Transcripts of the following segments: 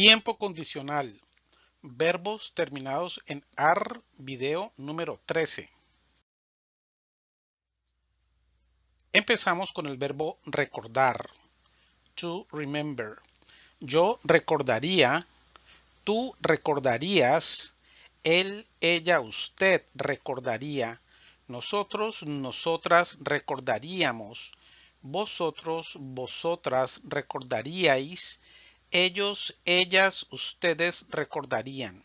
Tiempo condicional. Verbos terminados en AR, video número 13. Empezamos con el verbo recordar. To remember. Yo recordaría, tú recordarías, él, ella, usted recordaría, nosotros, nosotras recordaríamos, vosotros, vosotras recordaríais, ellos, ellas, ustedes recordarían.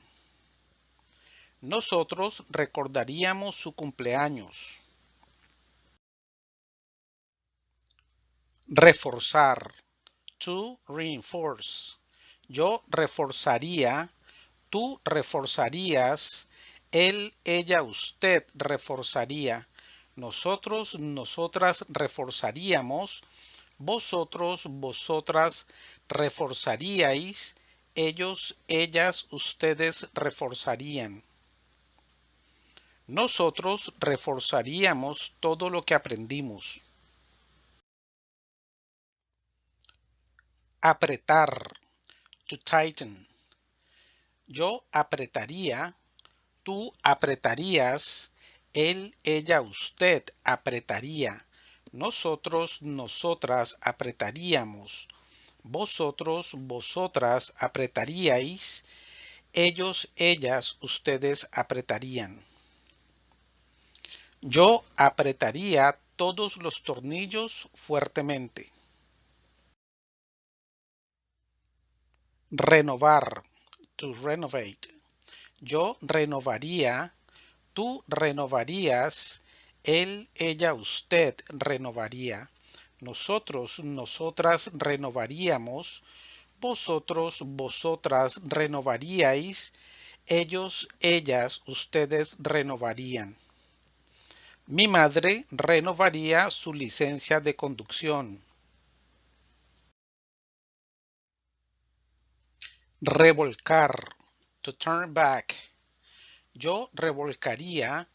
Nosotros recordaríamos su cumpleaños. Reforzar. To reinforce. Yo reforzaría, tú reforzarías, él, ella, usted reforzaría. Nosotros, nosotras reforzaríamos, vosotros, vosotras ellos, ellas, ustedes reforzarían. Nosotros reforzaríamos todo lo que aprendimos. Apretar. To tighten. Yo apretaría, tú apretarías, él, ella, usted apretaría. Nosotros, nosotras apretaríamos. Vosotros, vosotras apretaríais. Ellos, ellas, ustedes apretarían. Yo apretaría todos los tornillos fuertemente. Renovar. To renovate. Yo renovaría. Tú renovarías. Él, ella, usted renovaría. Nosotros, nosotras renovaríamos. Vosotros, vosotras renovaríais. Ellos, ellas, ustedes renovarían. Mi madre renovaría su licencia de conducción. Revolcar. To turn back. Yo revolcaría.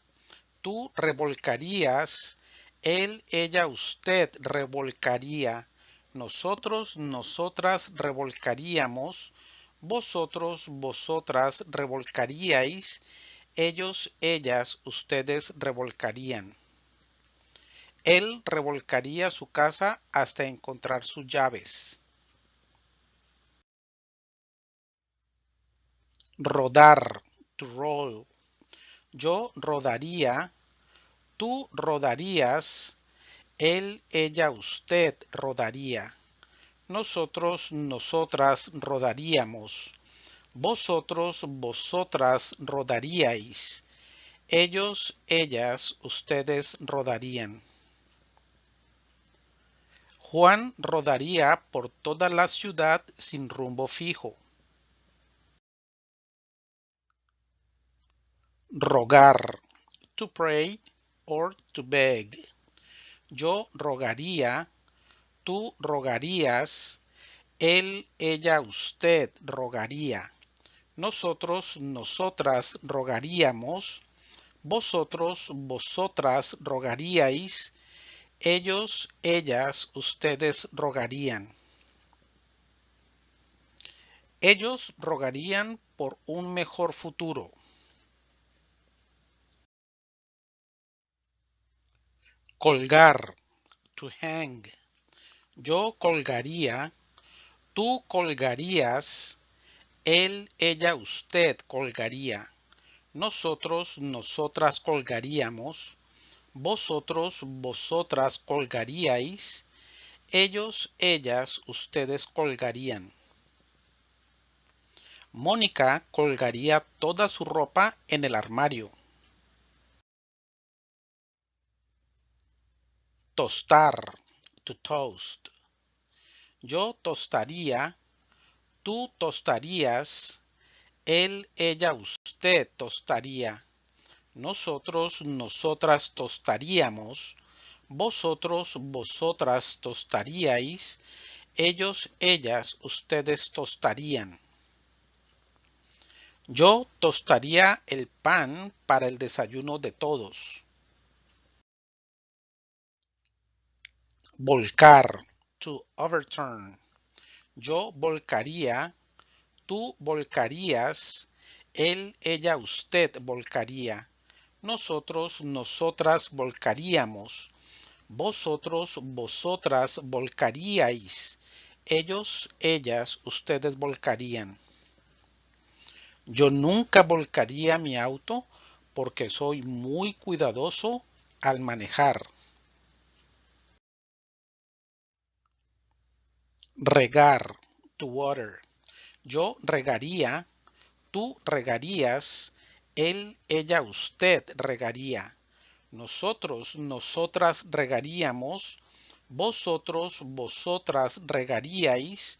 Tú revolcarías. Él, ella, usted revolcaría. Nosotros, nosotras revolcaríamos. Vosotros, vosotras revolcaríais. Ellos, ellas, ustedes revolcarían. Él revolcaría su casa hasta encontrar sus llaves. Rodar. To roll. Yo rodaría. Tú rodarías. Él, ella, usted rodaría. Nosotros, nosotras rodaríamos. Vosotros, vosotras rodaríais. Ellos, ellas, ustedes rodarían. Juan rodaría por toda la ciudad sin rumbo fijo. Rogar. To pray or to beg. Yo rogaría. Tú rogarías. Él, ella, usted rogaría. Nosotros, nosotras rogaríamos. Vosotros, vosotras rogaríais. Ellos, ellas, ustedes rogarían. Ellos rogarían por un mejor futuro. Colgar. To hang. Yo colgaría. Tú colgarías. Él, ella, usted colgaría. Nosotros, nosotras colgaríamos. Vosotros, vosotras colgaríais. Ellos, ellas, ustedes colgarían. Mónica colgaría toda su ropa en el armario. Tostar. To toast. Yo tostaría. Tú tostarías. Él, ella, usted tostaría. Nosotros, nosotras tostaríamos. Vosotros, vosotras tostaríais. Ellos, ellas, ustedes tostarían. Yo tostaría el pan para el desayuno de todos. Volcar. To overturn. Yo volcaría. Tú volcarías. Él, ella, usted volcaría. Nosotros, nosotras volcaríamos. Vosotros, vosotras volcaríais. Ellos, ellas, ustedes volcarían. Yo nunca volcaría mi auto porque soy muy cuidadoso al manejar. Regar, to water. Yo regaría, tú regarías, él, ella, usted regaría. Nosotros, nosotras regaríamos, vosotros, vosotras regaríais,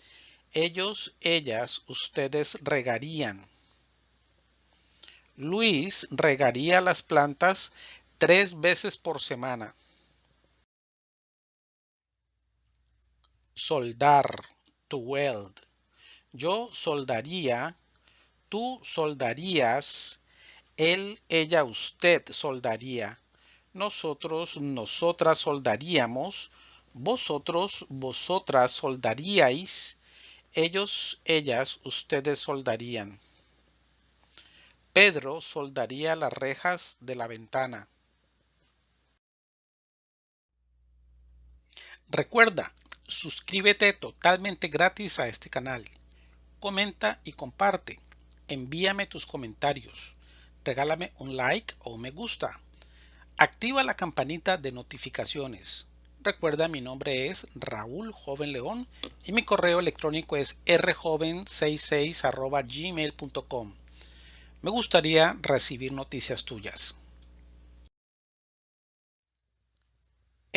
ellos, ellas, ustedes regarían. Luis regaría las plantas tres veces por semana. Soldar, to weld. Yo soldaría, tú soldarías, él, ella, usted soldaría. Nosotros, nosotras soldaríamos, vosotros, vosotras soldaríais, ellos, ellas, ustedes soldarían. Pedro soldaría las rejas de la ventana. Recuerda, suscríbete totalmente gratis a este canal. Comenta y comparte. Envíame tus comentarios. Regálame un like o un me gusta. Activa la campanita de notificaciones. Recuerda, mi nombre es Raúl Joven León y mi correo electrónico es rjoven66 gmail.com. Me gustaría recibir noticias tuyas.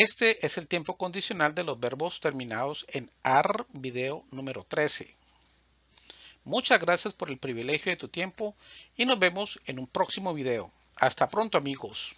Este es el tiempo condicional de los verbos terminados en AR video número 13. Muchas gracias por el privilegio de tu tiempo y nos vemos en un próximo video. Hasta pronto amigos.